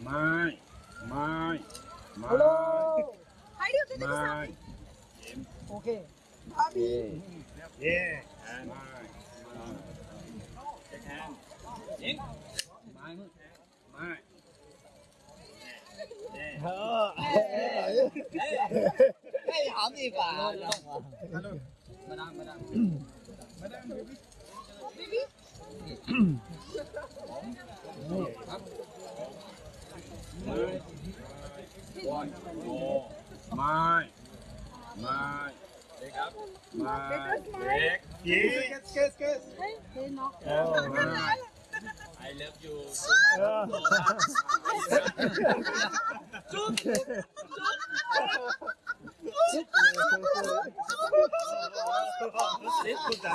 mai mai mai hello hai đứa thế mai ok Bobby yeah mai mai check hand in mai mai Hey, hỏng gì phải? Hello. Madam, madam. Madam, baby. Baby. Bà? Mai. Mai. Mai. Leg. Yeah. Kiss, kiss, kiss. Oh, Mai. I love you Xếp cũng cả